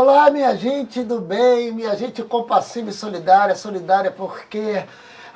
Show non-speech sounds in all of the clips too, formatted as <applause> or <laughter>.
Olá, minha gente do bem, minha gente compassiva e solidária, solidária porque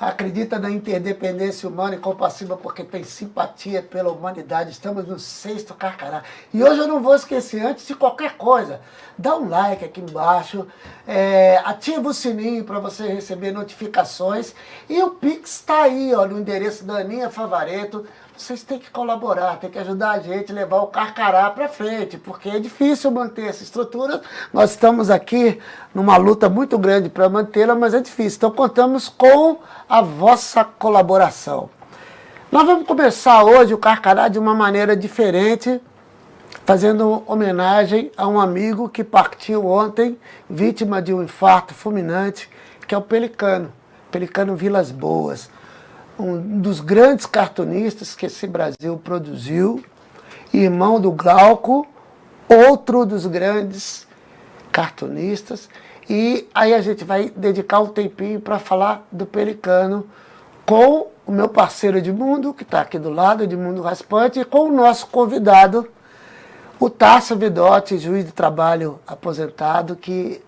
acredita na interdependência humana e compassiva porque tem simpatia pela humanidade. Estamos no sexto Carcará. E hoje eu não vou esquecer, antes de qualquer coisa, dá um like aqui embaixo, é, ativa o sininho para você receber notificações e o Pix está aí, ó, no endereço da Aninha Favareto. Vocês têm que colaborar, têm que ajudar a gente a levar o Carcará para frente, porque é difícil manter essa estrutura. Nós estamos aqui numa luta muito grande para mantê-la, mas é difícil. Então contamos com a vossa colaboração. Nós vamos começar hoje o Carcará de uma maneira diferente, fazendo homenagem a um amigo que partiu ontem, vítima de um infarto fulminante, que é o Pelicano, Pelicano Vilas Boas, um dos grandes cartunistas que esse Brasil produziu, irmão do Glauco, outro dos grandes cartunistas, e aí a gente vai dedicar um tempinho para falar do Pelicano com o meu parceiro Edmundo, que está aqui do lado, Edmundo Raspante, e com o nosso convidado, o Tássio Vidotti, juiz de trabalho aposentado, que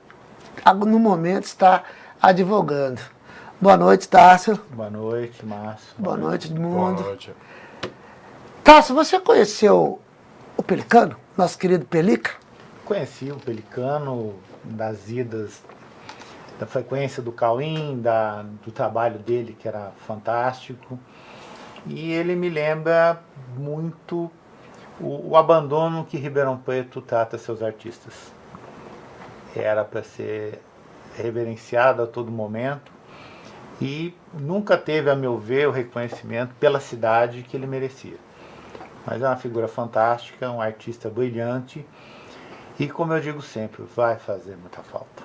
no momento está advogando. Boa noite, Tássio. Boa noite, Márcio. Boa noite, Edmundo. Boa noite. Tássio, você conheceu o Pelicano, nosso querido Pelica? Conheci o Pelicano das idas, da frequência do Cauim, da, do trabalho dele, que era fantástico. E ele me lembra muito o, o abandono que Ribeirão Preto trata seus artistas. Era para ser reverenciado a todo momento e nunca teve, a meu ver, o reconhecimento pela cidade que ele merecia. Mas é uma figura fantástica, um artista brilhante e, como eu digo sempre, vai fazer muita falta.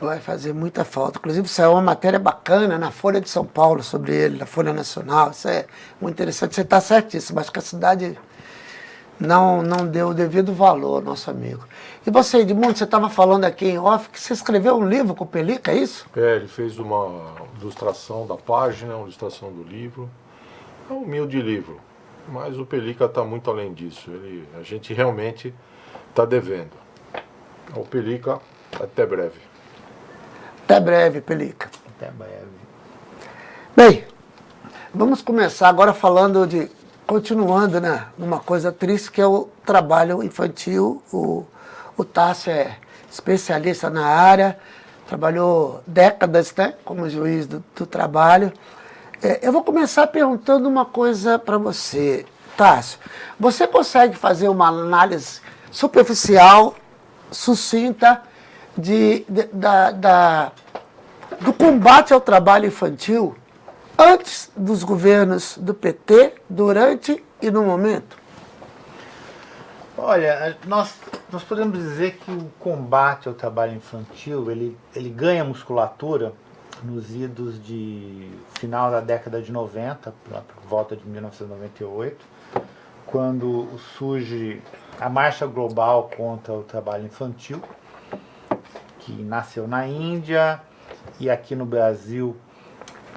Vai fazer muita falta. Inclusive, saiu uma matéria bacana na Folha de São Paulo sobre ele, na Folha Nacional. Isso é muito interessante. Você está certíssimo. Acho que a cidade não, não deu o devido valor ao nosso amigo. E você, Edmundo, você estava falando aqui em off que você escreveu um livro com o Pelica, é isso? É, ele fez uma ilustração da página, uma ilustração do livro. É um humilde livro, mas o Pelica está muito além disso. Ele, a gente realmente está devendo. O Pelica, até breve. Até breve, Pelica. Até breve. Bem, vamos começar agora falando de continuando né, numa coisa triste que é o trabalho infantil. O, o Tássio é especialista na área, trabalhou décadas né, como juiz do, do trabalho. É, eu vou começar perguntando uma coisa para você, Tássio. Você consegue fazer uma análise superficial, sucinta, de, de da, da, do combate ao trabalho infantil antes dos governos do PT, durante e no momento? Olha, nós, nós podemos dizer que o combate ao trabalho infantil, ele, ele ganha musculatura nos idos de final da década de 90, por volta de 1998, quando surge a Marcha Global contra o Trabalho Infantil, que nasceu na Índia e aqui no Brasil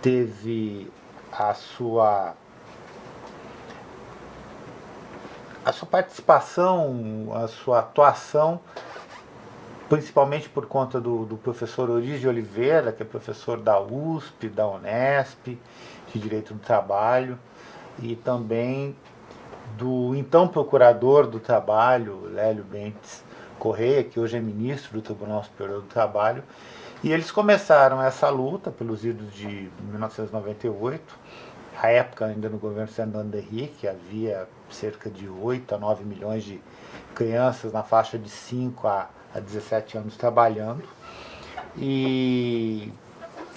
teve a sua a sua participação, a sua atuação, principalmente por conta do, do professor Oriz de Oliveira, que é professor da USP, da Unesp, de Direito do Trabalho, e também do então procurador do Trabalho, Lélio Bentes Correia, que hoje é ministro do Tribunal Superior do Trabalho, e eles começaram essa luta pelos idos de 1998, a época ainda no governo Fernando Henrique, havia cerca de 8 a 9 milhões de crianças na faixa de 5 a, a 17 anos trabalhando. E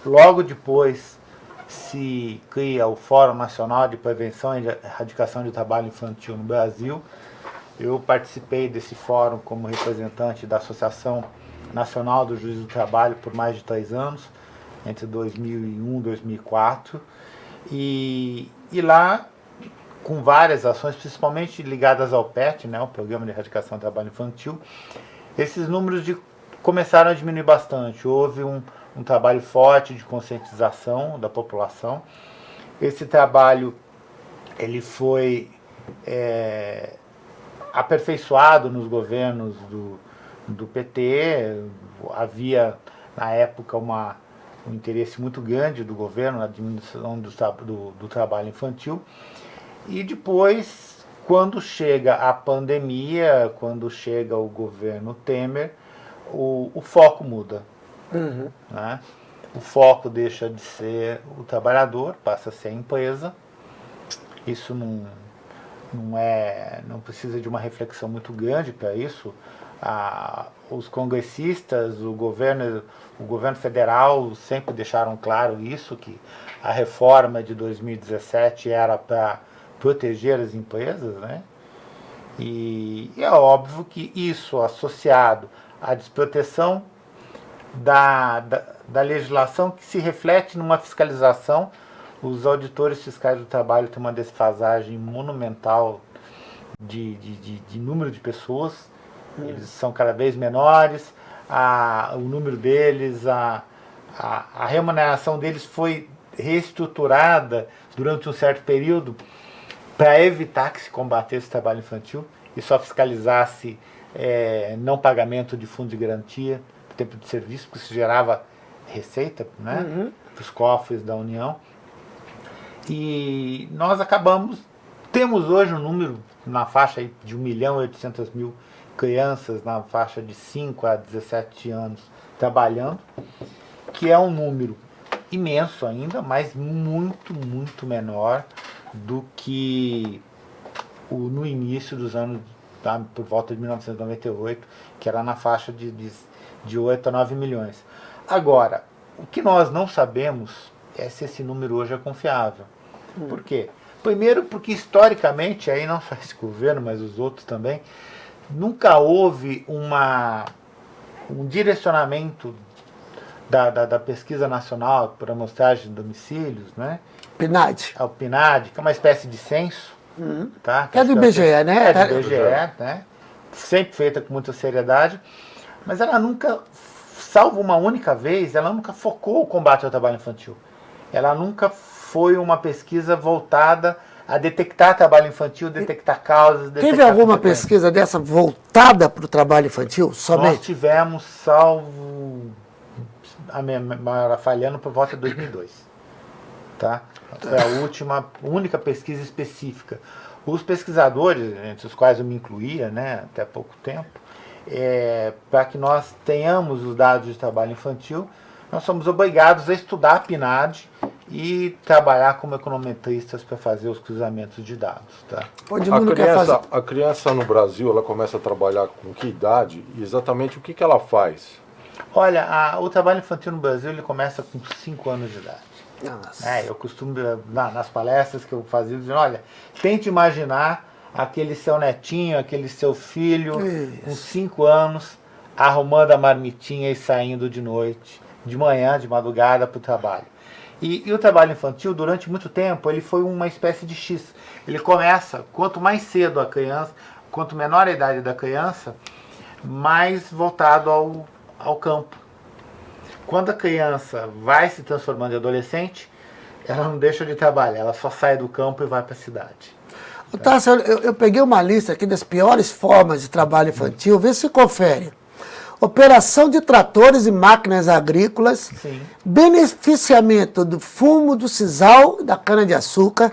logo depois se cria o Fórum Nacional de Prevenção e Erradicação de Trabalho Infantil no Brasil. Eu participei desse fórum como representante da Associação Nacional do Juiz do Trabalho por mais de três anos, entre 2001 e 2004. E, e lá, com várias ações, principalmente ligadas ao PET, né, o Programa de Erradicação do Trabalho Infantil, esses números de, começaram a diminuir bastante. Houve um, um trabalho forte de conscientização da população. Esse trabalho ele foi é, aperfeiçoado nos governos do, do PT, havia na época uma, um interesse muito grande do governo na diminuição do, do, do trabalho infantil, e depois, quando chega a pandemia, quando chega o governo Temer, o, o foco muda. Uhum. Né? O foco deixa de ser o trabalhador, passa a ser a empresa. Isso não, não, é, não precisa de uma reflexão muito grande para isso. Os congressistas, o governo, o governo federal sempre deixaram claro isso, que a reforma de 2017 era para proteger as empresas, né? E é óbvio que isso associado à desproteção da, da, da legislação que se reflete numa fiscalização. Os auditores fiscais do trabalho têm uma desfasagem monumental de, de, de, de número de pessoas. Eles são cada vez menores, a, o número deles, a, a, a remuneração deles foi reestruturada durante um certo período para evitar que se combatesse o trabalho infantil e só fiscalizasse é, não pagamento de fundo de garantia, tempo de serviço, porque isso gerava receita né, uhum. para os cofres da União. E nós acabamos, temos hoje um número na faixa de 1 milhão e 800 mil crianças na faixa de 5 a 17 anos trabalhando, que é um número imenso ainda, mas muito, muito menor do que o, no início dos anos, tá, por volta de 1998, que era na faixa de, de de 8 a 9 milhões. Agora, o que nós não sabemos é se esse número hoje é confiável. Hum. Por quê? Primeiro porque historicamente, aí não só esse governo, mas os outros também, nunca houve uma, um direcionamento da, da, da pesquisa nacional por amostragem de domicílios, né? PNAD. É o PNAD, que é uma espécie de censo. Uhum. Tá? Que é do IBGE, né? É do IBGE, né? Sempre feita com muita seriedade mas ela nunca, salvo uma única vez, ela nunca focou o combate ao trabalho infantil. Ela nunca foi uma pesquisa voltada a detectar trabalho infantil, detectar causas. Detectar Teve alguma pesquisa dessa voltada para o trabalho infantil somente? Nós tivemos, salvo a memória falhando, por volta de 2002. Tá? Foi a última, única pesquisa específica. Os pesquisadores, entre os quais eu me incluía, né, até pouco tempo, é, para que nós tenhamos os dados de trabalho infantil, nós somos obrigados a estudar a PNAD e trabalhar como econometristas para fazer os cruzamentos de dados. Tá? A criança, a criança no Brasil ela começa a trabalhar com que idade e exatamente o que, que ela faz? Olha, a, o trabalho infantil no Brasil ele começa com 5 anos de idade. É, eu costumo, na, nas palestras que eu fazia, dizer, olha, tente imaginar aquele seu netinho, aquele seu filho, Isso. com cinco anos, arrumando a marmitinha e saindo de noite, de manhã, de madrugada para o trabalho. E, e, o trabalho infantil, durante muito tempo, ele foi uma espécie de X. Ele começa, quanto mais cedo a criança, quanto menor a idade da criança, mais voltado ao, ao campo. Quando a criança vai se transformando em adolescente, ela não deixa de trabalhar, ela só sai do campo e vai para a cidade. Tássio, eu, eu, peguei uma lista aqui das piores formas de trabalho infantil, vê se confere. Operação de tratores e máquinas agrícolas, Sim. beneficiamento do fumo do sisal da cana-de-açúcar,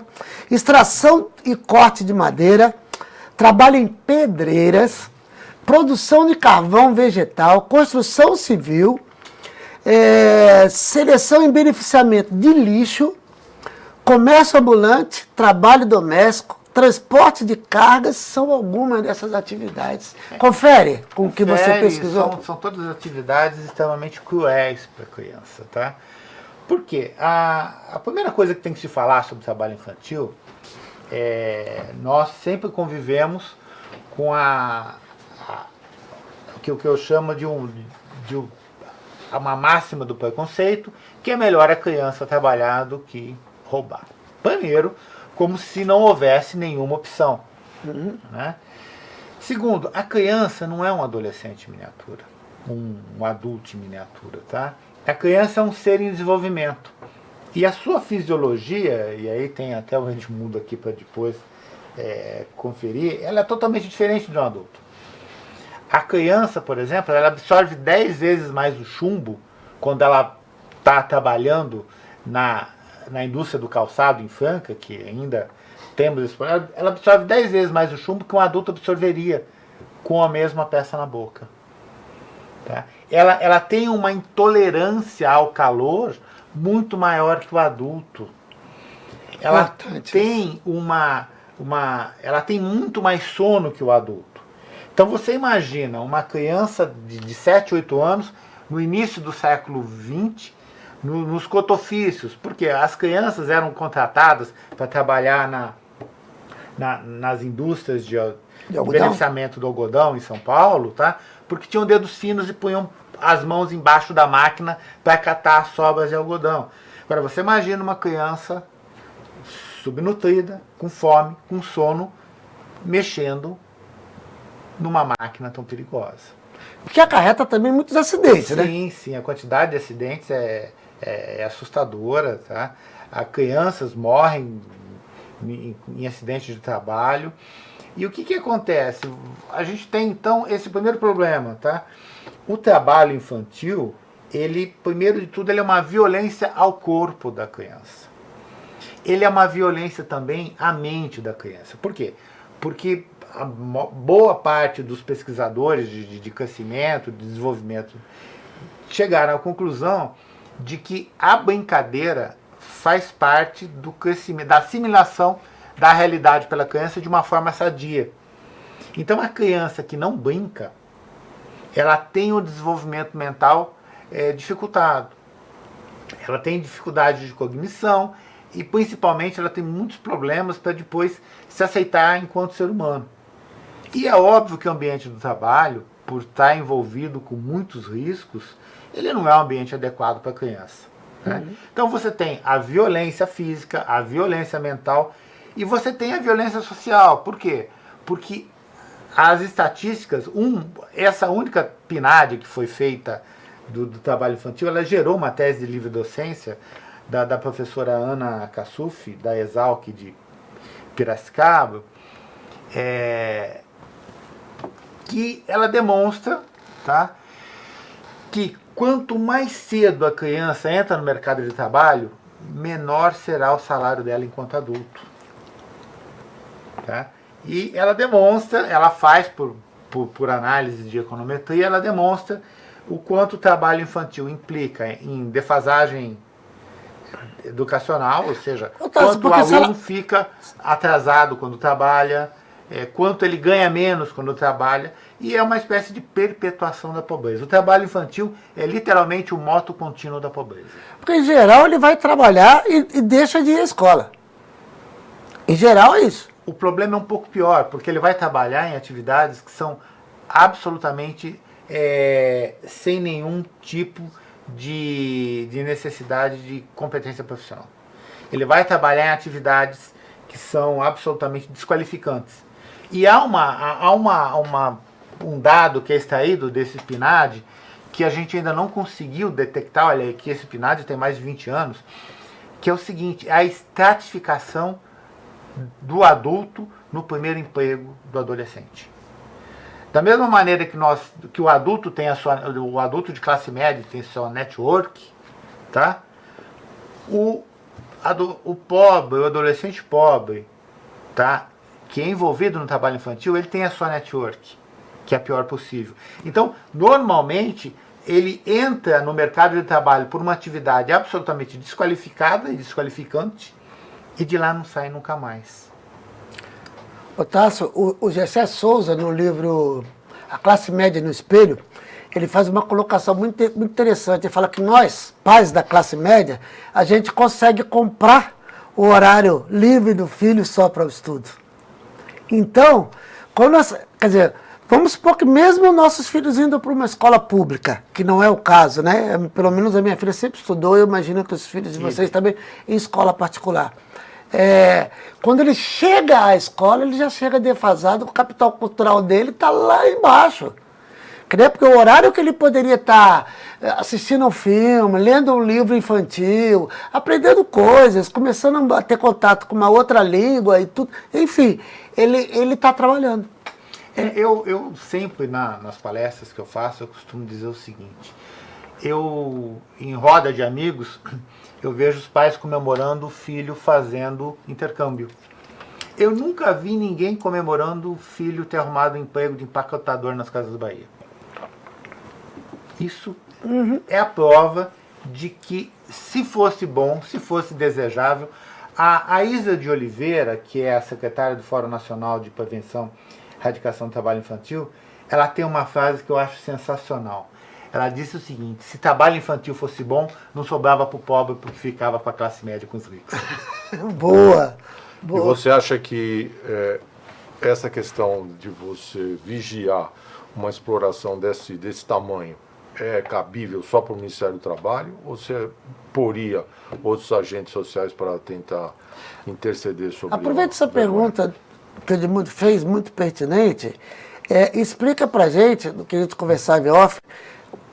extração e corte de madeira, trabalho em pedreiras, produção de carvão vegetal, construção civil, é, seleção e beneficiamento de lixo, comércio ambulante, trabalho doméstico, transporte de cargas são algumas dessas atividades. Confere com o que você pesquisou. São, são todas atividades extremamente cruéis para a criança, tá? Por quê? A, a primeira coisa que tem que se falar sobre trabalho infantil é nós sempre convivemos com a, a que, o que eu chamo de, um, de um, uma máxima do preconceito, que é melhor a criança trabalhar do que roubar. Primeiro, como se não houvesse nenhuma opção. Uhum. Né? Segundo, a criança não é um adolescente miniatura, um, um adulto em miniatura. Tá? A criança é um ser em desenvolvimento. E a sua fisiologia, e aí tem até o Edmundo aqui para depois é, conferir, ela é totalmente diferente de um adulto. A criança, por exemplo, ela absorve 10 vezes mais o chumbo quando ela está trabalhando na, na indústria do calçado em Franca, que ainda temos esse problema, ela absorve 10 vezes mais o chumbo que um adulto absorveria com a mesma peça na boca. Tá? Ela, ela tem uma intolerância ao calor muito maior que o adulto. Ela Importante tem uma, uma, ela tem muito mais sono que o adulto. Então você imagina uma criança de, de 7, 8 anos, no início do século XX, no, nos cotofícios, porque as crianças eram contratadas para trabalhar na, na, nas indústrias de, de beneficiamento do algodão em São Paulo, tá? porque tinham dedos finos e punham as mãos embaixo da máquina para catar as sobras de algodão. Agora você imagina uma criança subnutrida, com fome, com sono, mexendo numa máquina tão perigosa. Porque acarreta também muitos acidentes, sim, né? Sim, sim. A quantidade de acidentes é, é, é assustadora, tá? A crianças morrem em, em acidentes de trabalho. E o que, que acontece? A gente tem então esse primeiro problema, tá? O trabalho infantil, ele, primeiro de tudo, ele é uma violência ao corpo da criança. Ele é uma violência também à mente da criança. Por quê? Porque a boa parte dos pesquisadores de, de, de crescimento, de desenvolvimento, chegaram à conclusão de que a brincadeira faz parte do crescimento, da assimilação da realidade pela criança de uma forma sadia. Então a criança que não brinca, ela tem o desenvolvimento mental é, dificultado. Ela tem dificuldade de cognição e principalmente ela tem muitos problemas para depois se aceitar enquanto ser humano. E é óbvio que o ambiente do trabalho, por estar envolvido com muitos riscos, ele não é um ambiente adequado para a criança. Né? Uhum. Então você tem a violência física, a violência mental e você tem a violência social. Por quê? Porque as estatísticas, um, essa única PNAD que foi feita do, do, trabalho infantil, ela gerou uma tese de livre docência da, da professora Ana Cassuf, da Exalc de Piracicaba, é, que ela demonstra tá, que quanto mais cedo a criança entra no mercado de trabalho, menor será o salário dela enquanto adulto. Tá? E ela demonstra, ela faz por, por, por análise de econometria, ela demonstra o quanto o trabalho infantil implica em defasagem educacional, ou seja, quanto o aluno ela... fica atrasado quando trabalha, é, quanto ele ganha menos quando trabalha, e é uma espécie de perpetuação da pobreza. O trabalho infantil é literalmente o moto contínuo da pobreza. Porque, em geral, ele vai trabalhar e, e deixa de ir à escola. Em geral, é isso. O problema é um pouco pior, porque ele vai trabalhar em atividades que são absolutamente é, sem nenhum tipo de, de necessidade de competência profissional. Ele vai trabalhar em atividades que são absolutamente desqualificantes. E há, uma, há uma, uma, um dado que é extraído desse PNAD que a gente ainda não conseguiu detectar, olha que esse PNAD tem mais de 20 anos, que é o seguinte, a estratificação do adulto no primeiro emprego do adolescente. Da mesma maneira que, nós, que o adulto tem a sua, o adulto de classe média tem sua network, tá? O, o pobre, o adolescente pobre, tá? que é envolvido no trabalho infantil, ele tem a sua network, que é a pior possível. Então, normalmente, ele entra no mercado de trabalho por uma atividade absolutamente desqualificada e desqualificante, e de lá não sai nunca mais. Otácio, o, o Gessé Souza, no livro A Classe Média no Espelho, ele faz uma colocação muito, muito interessante. Ele fala que nós, pais da classe média, a gente consegue comprar o horário livre do filho só para o estudo. Então, quando nós, quer dizer, vamos supor que mesmo nossos filhos indo para uma escola pública, que não é o caso, né? Pelo menos a minha filha sempre estudou, eu imagino que os filhos de vocês também em escola particular. É, quando ele chega à escola, ele já chega defasado, o capital cultural dele está lá embaixo. Porque o horário que ele poderia estar tá assistindo um filme, lendo um livro infantil, aprendendo coisas, começando a ter contato com uma outra língua e tudo, enfim, ele está trabalhando. É, eu, eu sempre, na, nas palestras que eu faço, eu costumo dizer o seguinte, eu, em roda de amigos, <clears throat> eu vejo os pais comemorando o filho fazendo intercâmbio. Eu nunca vi ninguém comemorando o filho ter arrumado um emprego de empacotador nas Casas Bahia. Isso uhum. é a prova de que se fosse bom, se fosse desejável, a, a Isa de Oliveira, que é a secretária do Fórum Nacional de Prevenção Erradicação do Trabalho Infantil, ela tem uma frase que eu acho sensacional. Ela disse o seguinte, se trabalho infantil fosse bom, não sobrava para o pobre porque ficava para a classe média com os ricos. Boa! <laughs> Boa. E você acha que é, essa questão de você vigiar uma exploração desse, desse tamanho é cabível só para o Ministério do Trabalho ou você poria outros agentes sociais para tentar interceder sobre Aproveita essa pergunta que o Edmundo fez, muito pertinente. É, explica para gente, do que a gente conversava em off,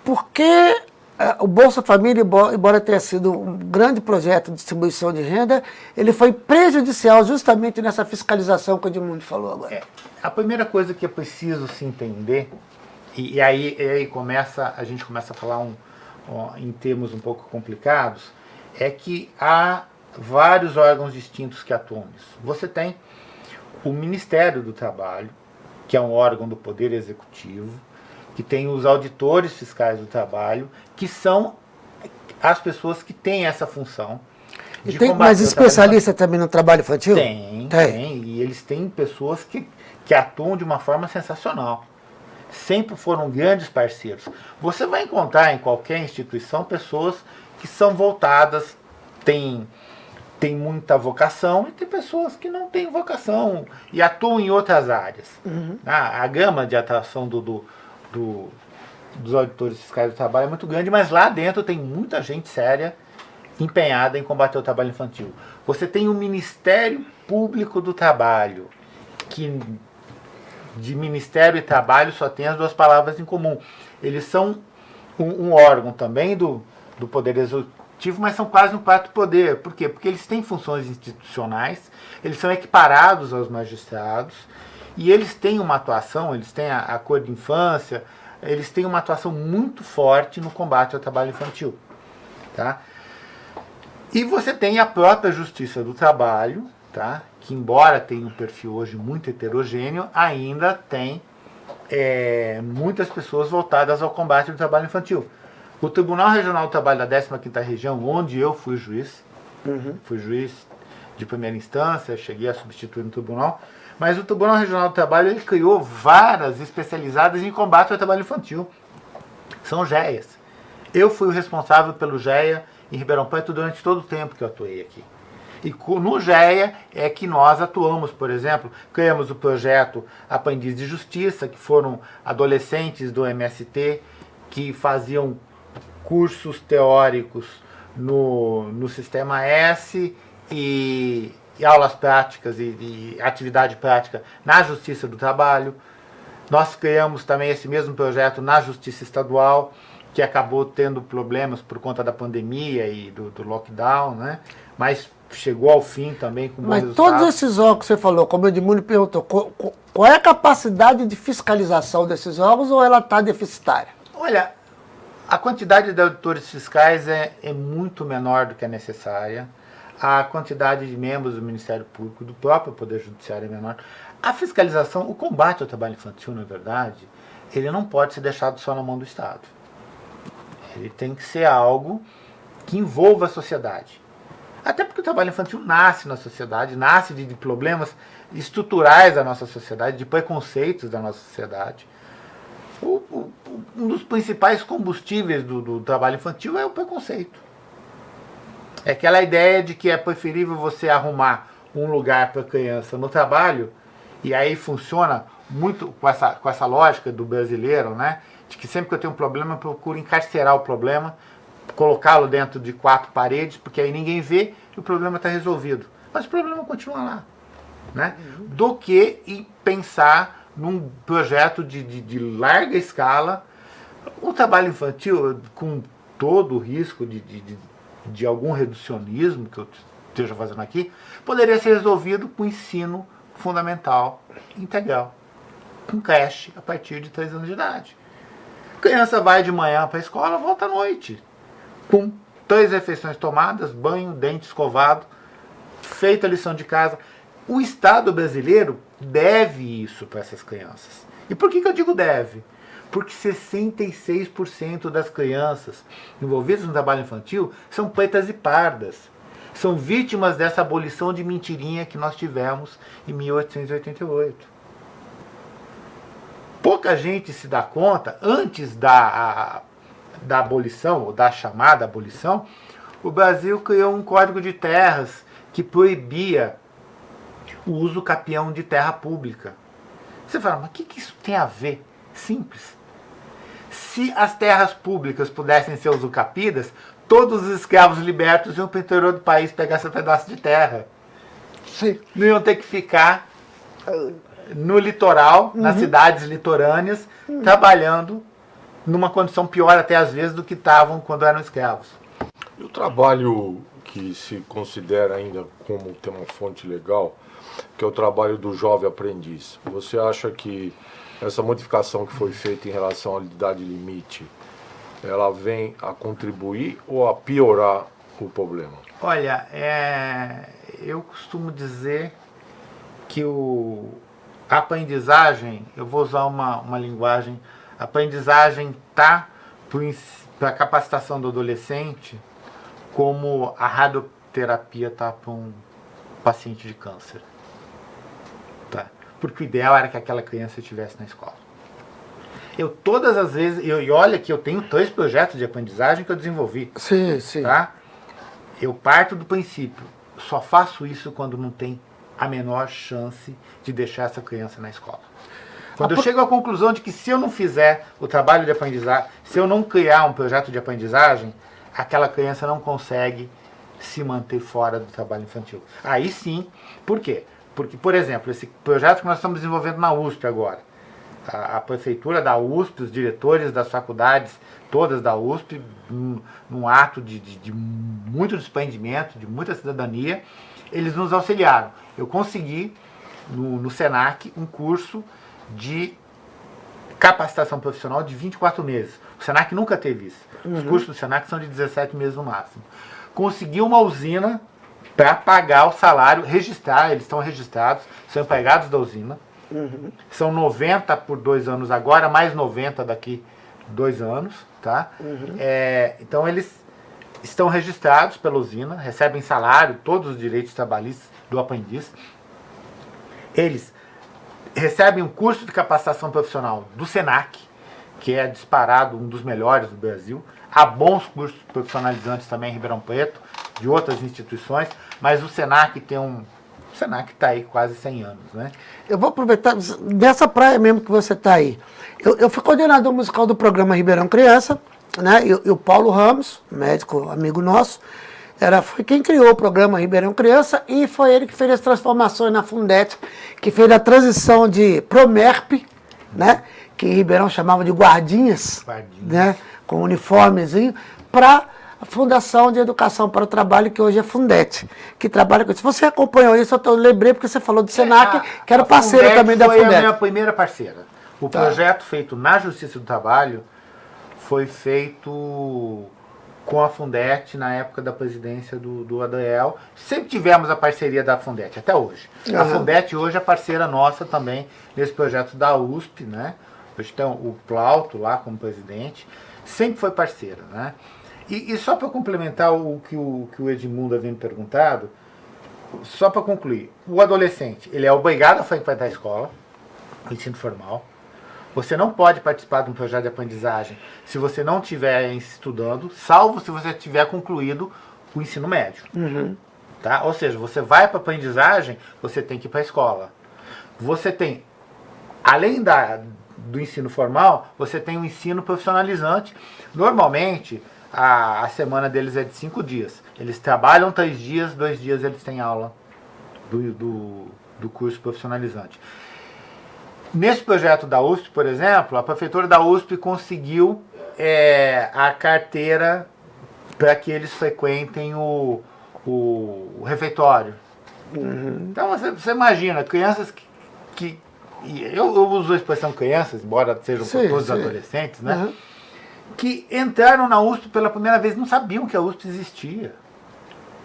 por que é, o Bolsa Família, embora tenha sido um grande projeto de distribuição de renda, ele foi prejudicial justamente nessa fiscalização que o Edmundo falou agora. É, a primeira coisa que é preciso se entender e, e, aí, e aí começa, a gente começa a falar um, em termos um pouco complicados, é que há vários órgãos distintos que atuam nisso. Você tem o Ministério do Trabalho, que é um órgão do Poder Executivo, que tem os auditores fiscais do trabalho, que são as pessoas que têm essa função. E tem mais especialista também no trabalho infantil? Tem, tem, tem, E eles têm pessoas que, que atuam de uma forma sensacional sempre foram grandes parceiros. Você vai encontrar em qualquer instituição pessoas que são voltadas, têm, têm muita vocação, e tem pessoas que não têm vocação e atuam em outras áreas. Uhum. Ah, a gama de atuação do, do, do, dos auditores fiscais do trabalho é muito grande, mas lá dentro tem muita gente séria empenhada em combater o trabalho infantil. Você tem o Ministério Público do Trabalho, que de Ministério e Trabalho só tem as duas palavras em comum. Eles são um, um órgão também do, do Poder Executivo, mas são quase um quarto poder. Por quê? Porque eles têm funções institucionais, eles são equiparados aos magistrados, e eles têm uma atuação, eles têm a, a cor de infância, eles têm uma atuação muito forte no combate ao trabalho infantil. Tá? E você tem a própria Justiça do Trabalho, tá? que embora tenha um perfil hoje muito heterogêneo, ainda tem é, muitas pessoas voltadas ao combate do trabalho infantil. O Tribunal Regional do Trabalho da 15ª Região, onde eu fui juiz, uhum. fui juiz de primeira instância, cheguei a substituir no tribunal, mas o Tribunal Regional do Trabalho ele criou varas especializadas em combate ao trabalho infantil. São GEAs. Eu fui o responsável pelo GEA em Ribeirão Preto durante todo o tempo que eu atuei aqui. E no GEA é que nós atuamos, por exemplo, criamos o projeto Aprendiz de Justiça, que foram adolescentes do MST que faziam cursos teóricos no, no Sistema S e, e aulas práticas e, e atividade prática na Justiça do Trabalho. Nós criamos também esse mesmo projeto na Justiça Estadual, que acabou tendo problemas por conta da pandemia e do, do lockdown, né? mas chegou ao fim também com Mas todos esses órgãos que você falou, como o Edmundo perguntou, qual, qual é a capacidade de fiscalização desses órgãos ou ela está deficitária? Olha, a quantidade de auditores fiscais é, é muito menor do que é necessária. A quantidade de membros do Ministério Público, do próprio Poder Judiciário é menor. A fiscalização, o combate ao trabalho infantil, na verdade, ele não pode ser deixado só na mão do Estado. Ele tem que ser algo que envolva a sociedade. Até porque o trabalho infantil nasce na sociedade, nasce de, de problemas estruturais da nossa sociedade, de preconceitos da nossa sociedade. O, o, um dos principais combustíveis do, do trabalho infantil é o preconceito. É aquela ideia de que é preferível você arrumar um lugar para a criança no trabalho, e aí funciona muito com essa, com essa lógica do brasileiro, né? De que sempre que eu tenho um problema, eu procuro encarcerar o problema colocá-lo dentro de quatro paredes, porque aí ninguém vê e o problema está resolvido. Mas o problema continua lá. Né? Do que pensar num projeto de, de, de larga escala. O trabalho infantil, com todo o risco de, de, de algum reducionismo que eu esteja fazendo aqui, poderia ser resolvido com ensino fundamental integral. com creche a partir de 3 anos de idade. A criança vai de manhã para a escola, volta à noite. Com três refeições tomadas, banho, dente escovado, feita a lição de casa. O Estado brasileiro deve isso para essas crianças. E por que, que eu digo deve? Porque 66% das crianças envolvidas no trabalho infantil são pretas e pardas. São vítimas dessa abolição de mentirinha que nós tivemos em 1888. Pouca gente se dá conta, antes da, da abolição, ou da chamada abolição, o Brasil criou um código de terras que proibia o uso capião de terra pública. Você fala, mas o que, que isso tem a ver? Simples. Se as terras públicas pudessem ser usucapidas, todos os escravos libertos iam para o interior do país pegar seu pedaço de terra. Sim. Não iam ter que ficar no litoral, uhum. nas cidades litorâneas, uhum. trabalhando numa condição pior até às vezes do que estavam quando eram escravos. E o trabalho que se considera ainda como ter uma fonte legal, que é o trabalho do jovem aprendiz. Você acha que essa modificação que foi feita em relação à idade limite, ela vem a contribuir ou a piorar o problema? Olha, é, eu costumo dizer que o, a aprendizagem, eu vou usar uma, uma linguagem, a aprendizagem está para a capacitação do adolescente como a radioterapia está para um paciente de câncer. Tá? Porque o ideal era que aquela criança estivesse na escola. Eu todas as vezes, eu, e olha que eu tenho dois projetos de aprendizagem que eu desenvolvi. Sim, sim. Tá? Eu parto do princípio, só faço isso quando não tem a menor chance de deixar essa criança na escola. Quando eu chego à conclusão de que se eu não fizer o trabalho de aprendizagem, se eu não criar um projeto de aprendizagem, aquela criança não consegue se manter fora do trabalho infantil. Aí sim, por quê? Porque, por exemplo, esse projeto que nós estamos desenvolvendo na USP agora, a, a prefeitura da USP, os diretores das faculdades, todas da USP, num, num ato de, de, de muito desprendimento, de muita cidadania, eles nos auxiliaram. Eu consegui, no, no SENAC, um curso de capacitação profissional de 24 meses. O Senac nunca teve isso. Uhum. Os cursos do Senac são de 17 meses no máximo. Conseguiu uma usina para pagar o salário, registrar, eles estão registrados, são empregados da usina. Uhum. São 90 por dois anos agora, mais 90 daqui dois anos. Tá? Uhum. É, então eles estão registrados pela usina, recebem salário, todos os direitos trabalhistas do aprendiz. Eles recebem um curso de capacitação profissional do SENAC, que é disparado um dos melhores do Brasil. Há bons cursos profissionalizantes também em Ribeirão Preto, de outras instituições, mas o SENAC tem um... O SENAC está aí quase 100 anos, né? Eu vou aproveitar, dessa praia mesmo que você está aí. Eu, eu fui coordenador musical do programa Ribeirão Criança, né? E, o Paulo Ramos, médico amigo nosso, era, foi quem criou o programa Ribeirão Criança e foi ele que fez as transformações na Fundete, que fez a transição de Promerp, né, que em Ribeirão chamava de guardinhas, guardinhas. né, com uniformezinho, para a Fundação de Educação para o Trabalho, que hoje é Fundete, que trabalha com isso. Você acompanhou isso, eu tô, lembrei porque você falou do Senac, é, a, que era parceira também da Fundete. foi a minha primeira parceira. O tá. projeto feito na Justiça do Trabalho foi feito com a Fundete na época da presidência do, do Adael. Sempre tivemos a parceria da Fundete, até hoje. Uhum. A Fundete hoje é parceira nossa também nesse projeto da USP, né? Hoje tem o Plauto lá como presidente. Sempre foi parceira, né? E, e só para complementar o que o, que o Edmundo havia me perguntado, só para concluir, o adolescente, ele é obrigado a frequentar a escola, o ensino formal, você não pode participar de um projeto de aprendizagem se você não estiver estudando, salvo se você tiver concluído o ensino médio. Uhum. Tá? Ou seja, você vai para a aprendizagem, você tem que ir para a escola. Você tem, além da, do ensino formal, você tem o um ensino profissionalizante. Normalmente, a, a semana deles é de cinco dias. Eles trabalham três dias, dois dias eles têm aula do, do, do curso profissionalizante. Nesse projeto da USP, por exemplo, a prefeitura da USP conseguiu é, a carteira para que eles frequentem o, o, o refeitório. Uhum. Então você, você, imagina, crianças que, que eu, eu, uso a expressão crianças, embora sejam sim, todos sim. adolescentes, né? Uhum. Que entraram na USP pela primeira vez, não sabiam que a USP existia.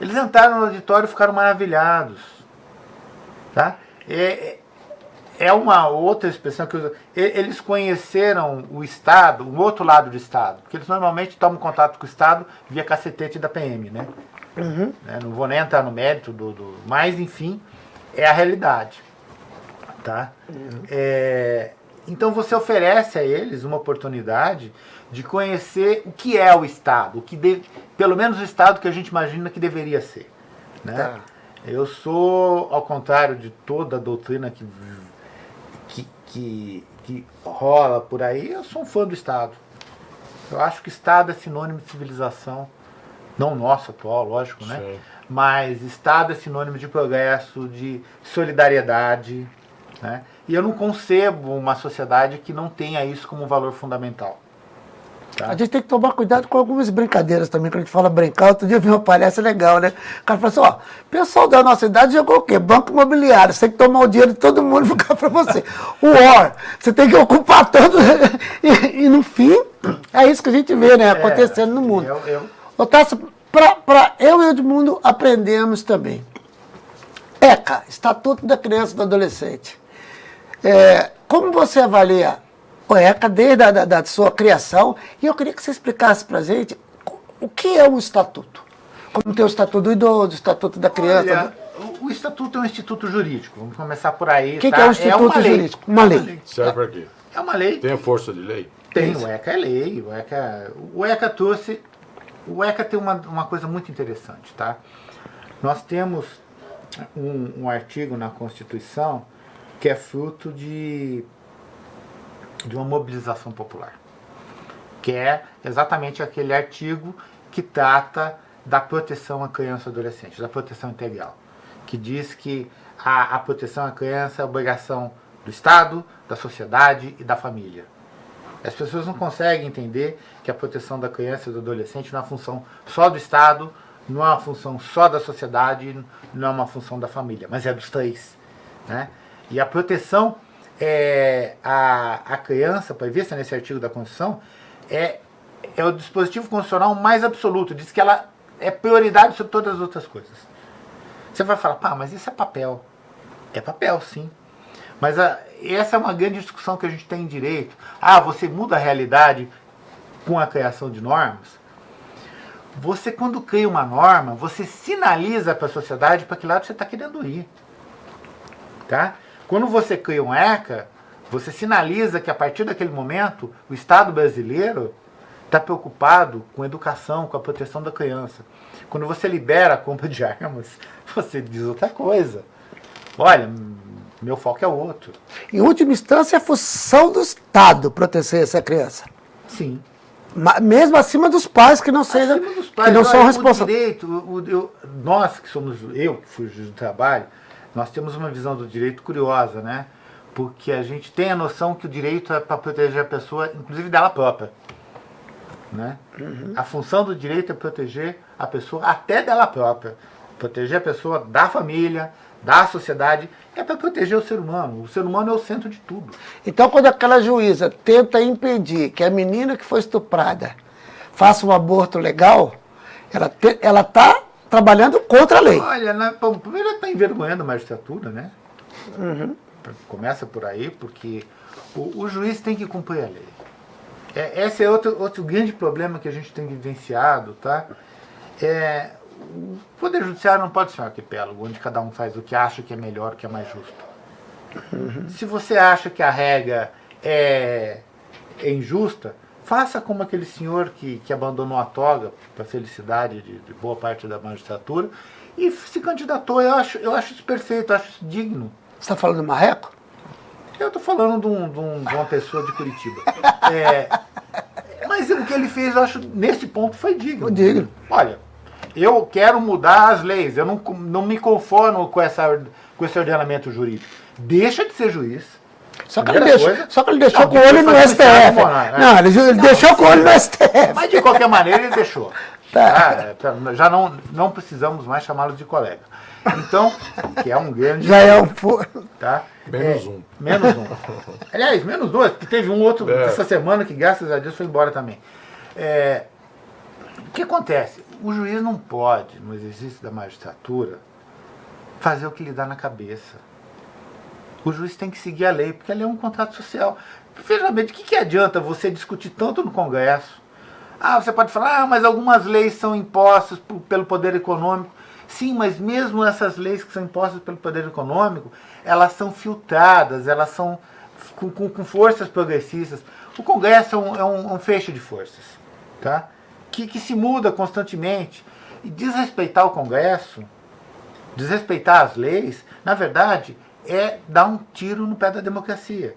Eles entraram no auditório e ficaram maravilhados. Tá? É, é uma outra expressão que usa. Eles conheceram o Estado, o outro lado do Estado. Porque eles normalmente tomam contato com o Estado via cacetete da PM, né? Uhum. É, não vou nem entrar no mérito do, do. Mas, enfim, é a realidade. Tá? Uhum. É, então você oferece a eles uma oportunidade de conhecer o que é o Estado, o que de, pelo menos o Estado que a gente imagina que deveria ser. Né? Tá. Eu sou, ao contrário de toda a doutrina que, que, que, rola por aí, eu sou um fã do Estado. Eu acho que Estado é sinônimo de civilização, não nosso atual, lógico, né? Sim. Mas Estado é sinônimo de progresso, de solidariedade, né? E eu não concebo uma sociedade que não tenha isso como valor fundamental. Tá. A gente tem que tomar cuidado com algumas brincadeiras também, quando a gente fala brincar. Outro dia eu vi uma palestra legal, né? O cara falou assim, ó, o pessoal da nossa idade jogou o quê? Banco imobiliário. Você tem que tomar o dinheiro de todo mundo e ficar para você. O OR, você tem que ocupar todo... <laughs> e, e, no fim, é isso que a gente vê, né? É, acontecendo é, no mundo. Eu, eu... Otávio, para eu e o Edmundo aprendemos também. ECA, Estatuto da Criança e do Adolescente. É, como você avalia o ECA desde a da, da sua criação? E eu queria que você explicasse para a gente o que é o Estatuto. Como tem o Estatuto do Idoso, o Estatuto da Criança. Olha, o Estatuto é um instituto jurídico, vamos começar por aí. O que, tá? que, é um instituto é jurídico? Uma lei. Uma lei. Serve para quê? É uma lei. Tem a força de lei? Tem, o ECA é lei. O ECA, o ECA trouxe. O ECA tem uma, uma coisa muito interessante, tá? Nós temos um, um artigo na Constituição que é fruto de, de uma mobilização popular, que é exatamente aquele artigo que trata da proteção à criança e adolescente, da proteção integral, que diz que a, a proteção à criança é obrigação do Estado, da sociedade e da família. As pessoas não conseguem entender que a proteção da criança e do adolescente não é uma função só do Estado, não é uma função só da sociedade, não é uma função da família, mas é dos três. Né? E a proteção é, a, a criança, prevista nesse artigo da Constituição, é, é o dispositivo constitucional mais absoluto. Diz que ela é prioridade sobre todas as outras coisas. Você vai falar, pá, mas isso é papel. É papel, sim. Mas a, essa é uma grande discussão que a gente tem em direito. Ah, você muda a realidade com a criação de normas? Você, quando cria uma norma, você sinaliza para a sociedade para que lado você está querendo ir. Tá? Quando você cria um ECA, você sinaliza que a partir daquele momento o Estado brasileiro está preocupado com a educação, com a proteção da criança. Quando você libera a compra de armas, <laughs> você diz outra coisa. Olha, meu foco é outro. Em última instância, é função do Estado proteger essa criança. Sim. Mesmo acima dos pais que não sejam, que não são responsáveis. Direito, o, o, nós que somos, eu que fui juiz do trabalho, nós temos uma visão do direito curiosa, né? Porque a gente tem a noção que o direito é para proteger a pessoa, inclusive dela própria. Né? Uhum. A função do direito é proteger a pessoa até dela própria. Proteger a pessoa da família, da sociedade, é para proteger o ser humano. O ser humano é o centro de tudo. Então, quando aquela juíza tenta impedir que a menina que foi estuprada faça um aborto legal, ela está ela tá trabalhando contra a lei. Olha, na, bom, primeiro está envergonhando a magistratura, né? Uhum. Começa por aí, porque o, o, juiz tem que cumprir a lei. É, esse é outro, outro grande problema que a gente tem vivenciado, tá? É, o Poder Judiciário não pode ser um arquipélago, onde cada um faz o que acha que é melhor, que é mais justo. Uhum. Se você acha que a regra é, é injusta, Faça como aquele senhor que, que abandonou a toga para a felicidade de, de, boa parte da magistratura e se candidatou. Eu acho, eu acho isso perfeito, eu acho isso digno. Você está falando do Marreco? Eu estou falando de, um, de, um, de, uma pessoa de Curitiba. <laughs> É, mas o que ele fez, eu acho, nesse ponto, foi digno. Foi digno. Olha, eu quero mudar as leis, eu não, não me conformo com, essa, com esse ordenamento jurídico. Deixa de ser juiz só que, ele deixou, coisa, só que ele deixou com o olho no STF. Né? Não, ele, ele deixou com o olho no STF. Mas de qualquer maneira ele deixou. <laughs> Tá. Tá, já não, não precisamos mais chamá-los de colega. Então, que é um grande... Já é um... <laughs> Tá? Menos é, um. Menos um. <laughs> Aliás, menos dois, porque teve um outro é. essa semana que, graças a Deus, foi embora também. É, o que acontece? O juiz não pode, no exercício da magistratura, fazer o que lhe dá na cabeça. O juiz tem que seguir a lei, porque a lei é um contrato social. Veja bem, de que, que adianta você discutir tanto no Congresso? Ah, você pode falar, ah, mas algumas leis são impostas pelo poder econômico. Sim, mas mesmo essas leis que são impostas pelo poder econômico, elas são filtradas, elas são com, com, com forças progressistas. O Congresso é um, é um, um feixe de forças, tá? que, que se muda constantemente. E desrespeitar o Congresso, desrespeitar as leis, na verdade, é dar um tiro no pé da democracia.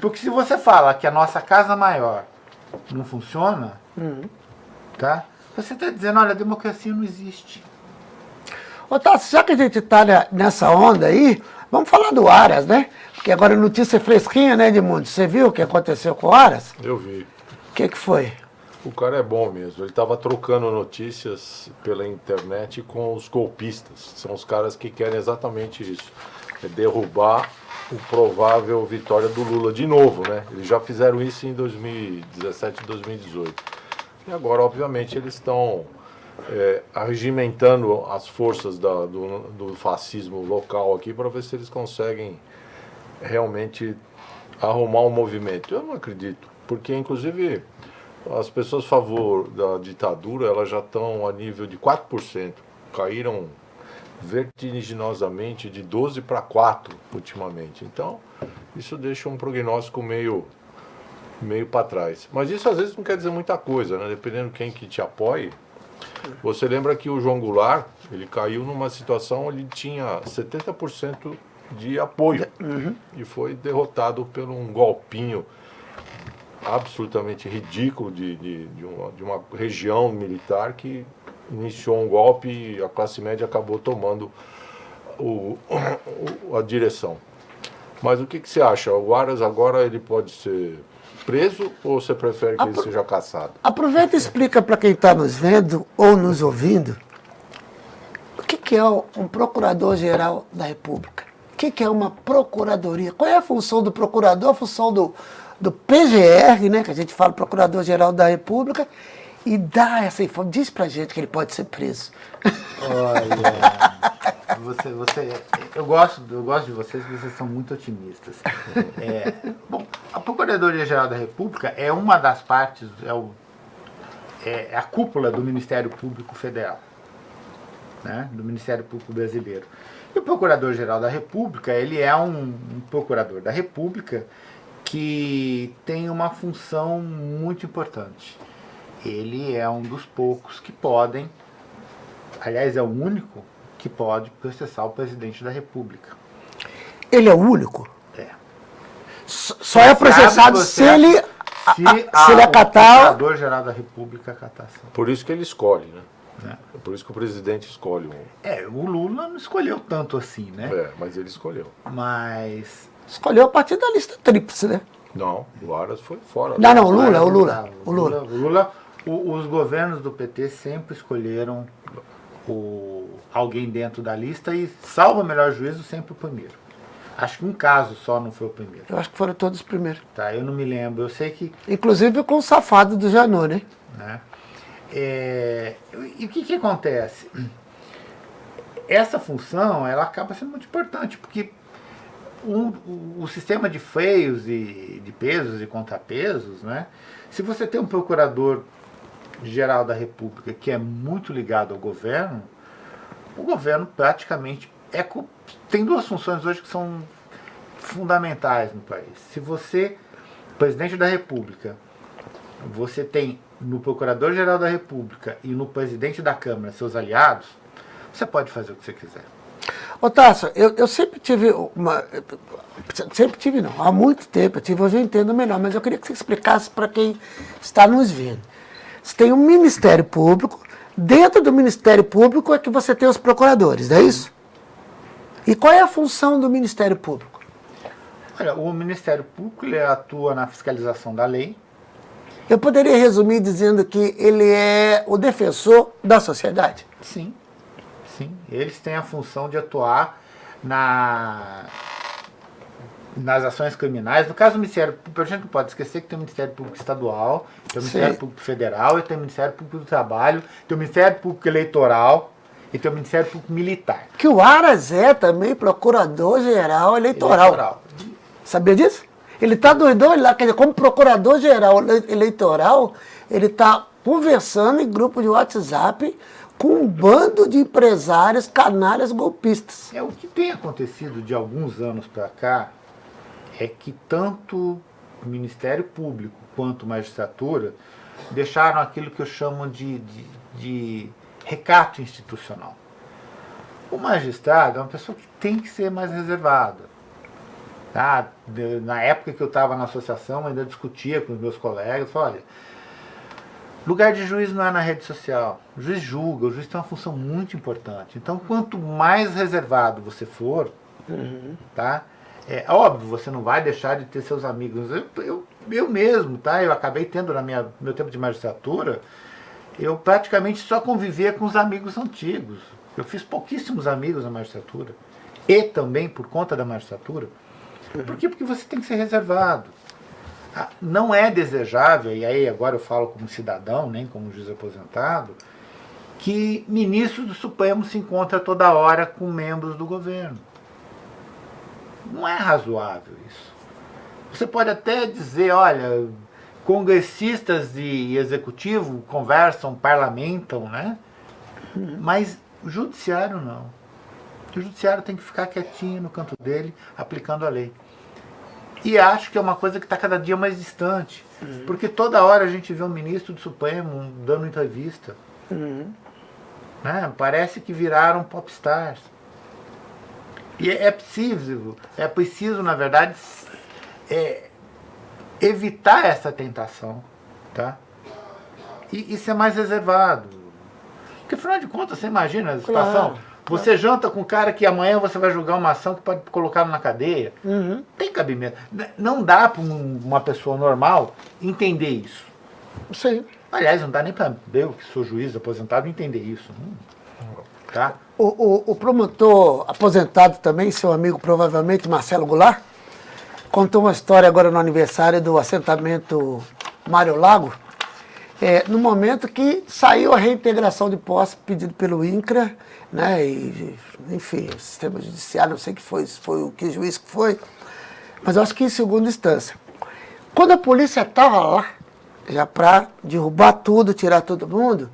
Porque se você fala que a nossa casa maior não funciona, uhum. tá? você está dizendo, olha, a democracia não existe. Ô, Tassi, já que a gente está nessa onda aí, vamos falar do Aras, né? Porque agora a notícia é fresquinha, né, Edmundo? Você viu o que aconteceu com o Aras? Eu vi. O que, que foi? O cara é bom mesmo. Ele estava trocando notícias pela internet com os golpistas. São os caras que querem exatamente isso. É derrubar o provável vitória do Lula de novo, né? Eles já fizeram isso em 2017 e 2018. E agora, obviamente, eles estão é, arregimentando as forças da, do, do fascismo local aqui para ver se eles conseguem realmente arrumar um movimento. Eu não acredito, porque inclusive as pessoas a favor da ditadura elas já estão a nível de 4%, caíram vertiginosamente de 12 para 4 ultimamente. Então, isso deixa um prognóstico meio meio para trás. Mas isso às vezes não quer dizer muita coisa, né? Dependendo quem que te apoie, você lembra que o João Goulart, ele caiu numa situação onde ele tinha 70% de apoio uhum. e foi derrotado por um golpinho absolutamente ridículo de, de, de, uma, de uma região militar que iniciou um golpe e a classe média acabou tomando o, a direção. Mas o que, que você acha? O Aras agora ele pode ser preso ou você prefere que Apro ele seja caçado? Aproveita e explica para quem está nos vendo ou nos ouvindo o que, que é um procurador-geral da República. O que, que é uma procuradoria? Qual é a função do procurador, a função do, do PGR, né, que a gente fala Procurador-Geral da República, e dá essa informação, diz pra gente que ele pode ser preso. Olha, você, você, eu, gosto, eu gosto de vocês, vocês são muito otimistas. É, bom, a Procuradoria-Geral da República é uma das partes, é, o, é a cúpula do Ministério Público Federal, né, do Ministério Público Brasileiro. E o Procurador-Geral da República, ele é um, um procurador da República que tem uma função muito importante. Ele é um dos poucos que podem, aliás, é o único que pode processar o presidente da República. Ele é o único? É. Só é processado se ele, se, a, se ele acatar... O Procurador-Geral da República acatar. Por isso que ele escolhe, né? É. Por isso que o presidente escolhe um. É, o Lula não escolheu tanto assim, né? É, mas ele escolheu. Mas Escolheu a partir da lista tríplice, né? Não, o Aras foi fora. Não, não, o Lula, o Lula. O Lula, o Lula o, os governos do PT sempre escolheram o, alguém dentro da lista e, salvo o melhor juízo, sempre o primeiro. Acho que um caso só não foi o primeiro. Eu acho que foram todos os primeiros. Tá, eu não me lembro. Eu sei que... Inclusive com o safado do Janot, né? né? É, e o que, que acontece? Essa função, ela acaba sendo muito importante, porque um, o, o, sistema de freios e de pesos e contrapesos, né? se você tem um procurador geral da República que é muito ligado ao governo, o governo praticamente é, tem duas funções hoje que são fundamentais no país. Se você, presidente da República, você tem no Procurador-Geral da República e no presidente da Câmara seus aliados, você pode fazer o que você quiser. Ô eu, eu sempre tive uma... Sempre tive não, há muito tempo eu tive, hoje eu entendo melhor, mas eu queria que você explicasse para quem está nos vendo. Você tem um Ministério Público, dentro do Ministério Público é que você tem os procuradores, não é isso? E qual é a função do Ministério Público? Olha, o Ministério Público ele atua na fiscalização da lei Eu poderia resumir dizendo que ele é o defensor da sociedade? Sim, sim. Eles têm a função de atuar na, nas ações criminais. No caso do Ministério Público, a gente não pode esquecer que tem o Ministério Público Estadual, tem o Ministério Sim. Público Federal, e tem o Ministério Público do Trabalho, tem o Ministério Público Eleitoral e tem o Ministério Público Militar. Que o Aras é também procurador-geral eleitoral. Eleitoral. Sabia disso? Ele está dos dois lá, quer dizer, como procurador-geral eleitoral, ele está conversando em grupo de WhatsApp com um bando de empresários canalhas golpistas. É, o que tem acontecido de alguns anos para cá é que tanto o Ministério Público quanto a magistratura deixaram aquilo que eu chamo de, de, de recato institucional. O magistrado é uma pessoa que tem que ser mais reservada. Tá? Na época que eu estava na associação, eu ainda discutia com os meus colegas, olha, lugar de juiz não é na rede social. O juiz julga, o juiz tem uma função muito importante. Então, quanto mais reservado você for, tá? É óbvio, você não vai deixar de ter seus amigos. Eu, eu, eu mesmo, tá? Eu acabei tendo na minha meu tempo de magistratura, eu praticamente só convivia com os amigos antigos. Eu fiz pouquíssimos amigos na magistratura. E também por conta da magistratura. Por quê? Porque você tem que ser reservado. Ah, Não é desejável, e aí agora eu falo como cidadão, nem como juiz aposentado, que ministros do Supremo se encontrem toda hora com membros do governo. Não é razoável isso. Você pode até dizer, olha, congressistas e executivo conversam, parlamentam, né? Mas o judiciário não. O judiciário tem que ficar quietinho no canto dele, aplicando a lei. E acho que é uma coisa que está cada dia mais distante. Porque toda hora a gente vê um ministro do Supremo dando entrevista. Né? Parece que viraram popstars. E é é preciso, é preciso, na verdade, é, evitar essa tentação. Tá? E, e ser mais reservado. Porque afinal de contas, você imagina a situação. Claro, Você janta com um cara que amanhã você vai julgar uma ação que pode colocá-lo na cadeia. Uhum. Tem cabimento. Não dá para uma pessoa normal entender isso. Sim. Aliás, não dá nem para eu, que sou juiz aposentado, entender isso. Hum, Tá? O, o, o promotor aposentado também, seu amigo provavelmente, Marcelo Goulart, contou uma história agora no aniversário do assentamento Mário Lago, é, no momento que saiu a reintegração de posse pedido pelo INCRA, né, e, enfim, o sistema judiciário, não sei que foi, foi o que juiz que foi, mas eu acho que em segunda instância. Quando a polícia estava lá, já para derrubar tudo, tirar todo mundo,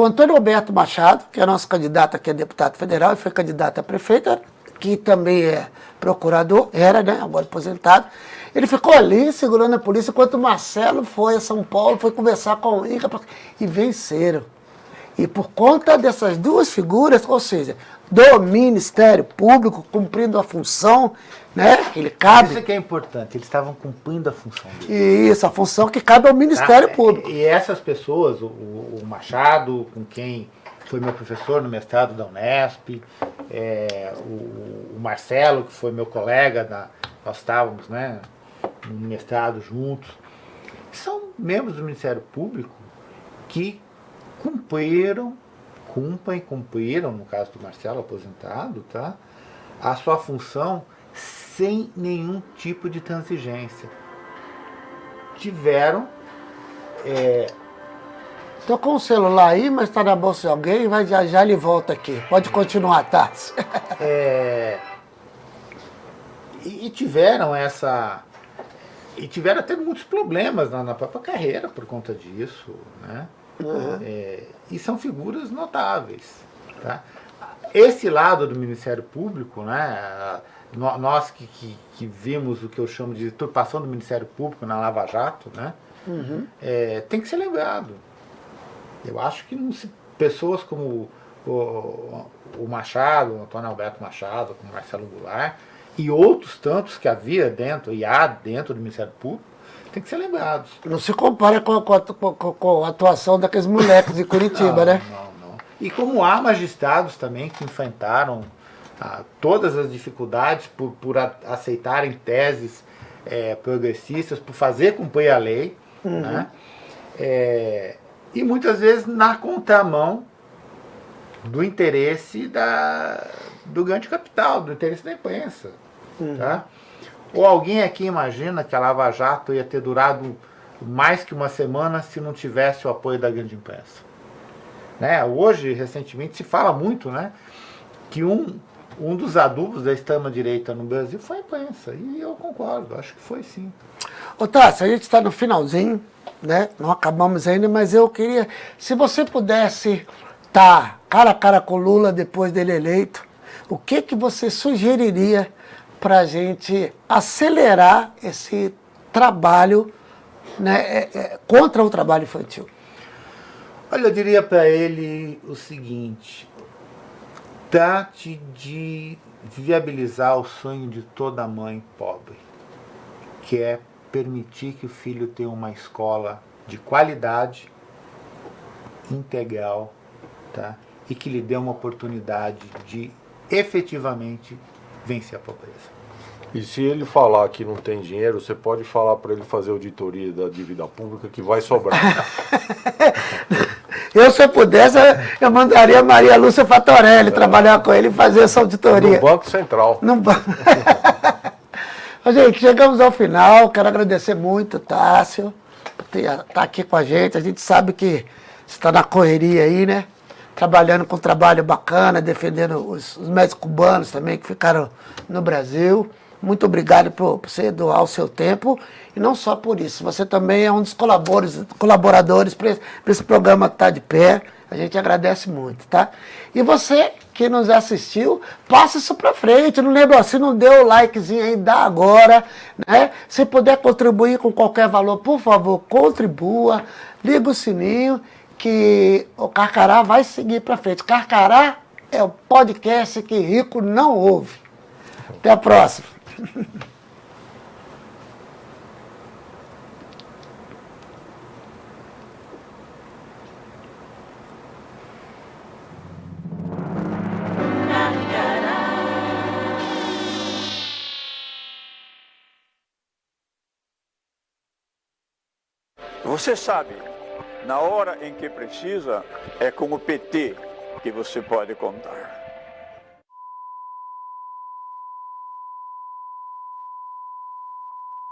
o Antônio Roberto Machado, que é nosso candidato aqui a deputado federal, e foi candidato a prefeito, que também é procurador, era, né, agora aposentado, ele ficou ali segurando a polícia, enquanto o Marcelo foi a São Paulo, foi conversar com o INCA, e venceram. E por conta dessas duas figuras, ou seja, do Ministério Público cumprindo a função né, que ele cabe, Isso que é importante, eles estavam cumprindo a função deles. isso, a função que cabe ao Ministério Tá? Público. E essas pessoas, o, o Machado, com quem foi meu professor no mestrado da Unesp, é, o, o Marcelo, que foi meu colega, na, nós estávamos né, no mestrado juntos, são membros do Ministério Público que cumpriram, cumprem, cumpriram, no caso do Marcelo aposentado, tá, a sua função sem nenhum tipo de transigência. Tiveram Tô com o celular aí, mas está na bolsa de alguém, vai já já ele volta aqui. Pode continuar, tá? <laughs> É, e, e tiveram essa. E tiveram até muitos problemas na, na própria carreira por conta disso. Né? É, e são figuras notáveis. Tá? Esse lado do Ministério Público, né, nós que, que, que vimos o que eu chamo de turpação do Ministério Público na Lava Jato, né, é, tem que ser lembrado. Eu acho que não se- pessoas como o, o Machado, o Antônio Alberto Machado, como Marcelo Goulart, e outros tantos que havia dentro, e há dentro do Ministério Público, tem que ser lembrados. Não se compara com a, com a- com a- com a atuação daqueles moleques de Curitiba, não, né? Não, não. E como há magistrados também que enfrentaram ah, todas as dificuldades por, por a- aceitarem teses eh, progressistas, por fazer cumprir a lei, né? É, e muitas vezes na contramão do interesse da, do grande capital, do interesse da imprensa. Uhum. Tá? Ou alguém aqui imagina que a Lava Jato ia ter durado mais que uma semana se não tivesse o apoio da grande imprensa. Né? Hoje, recentemente, se fala muito né, que um, um dos adubos da extrema-direita no Brasil foi a imprensa. E eu concordo, acho que foi sim. Ô Tassi, a gente está no finalzinho, né? Não acabamos ainda, mas eu queria, se você pudesse estar tá cara a cara com o Lula depois dele eleito, o que, que você sugeriria para a gente acelerar esse trabalho né, é, é, contra o trabalho infantil? Olha, eu diria para ele o seguinte, trate de viabilizar o sonho de toda mãe pobre, que é permitir que o filho tenha uma escola de qualidade, integral, tá? e que lhe dê uma oportunidade de efetivamente vencer a pobreza. E se ele falar que não tem dinheiro, você pode falar para ele fazer auditoria da dívida pública que vai sobrar. <laughs> eu, se eu pudesse, eu mandaria a Maria Lúcia Fatorelli é. trabalhar com ele e fazer essa auditoria. No Banco Central. No banco. <laughs> gente, chegamos ao final. Quero agradecer muito, Tássio, por estar tá aqui com a gente. A gente sabe que você está na correria aí, né? Trabalhando com um trabalho bacana, defendendo os, os médicos cubanos também que ficaram no Brasil. Muito obrigado por, por você doar o seu tempo. E não só por isso, você também é um dos colaboradores, colaboradores para esse programa que está de pé. A gente agradece muito, tá? E você que nos assistiu, passa isso para frente. Não lembra, se não deu o likezinho aí, dá agora, né? Se puder contribuir com qualquer valor, por favor, contribua. Liga o sininho que o Carcará vai seguir para frente. Carcará é o podcast que rico não ouve. Até a próxima. Você sabe, na hora em que precisa, é com o PT que você pode contar.